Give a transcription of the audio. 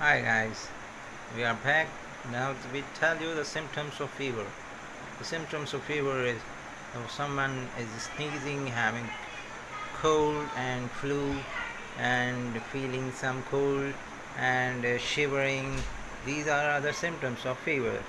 Hi guys, we are back. Now we tell you the symptoms of fever. The symptoms of fever is if someone is sneezing, having cold and flu, and feeling some cold and uh, shivering. These are other symptoms of fever.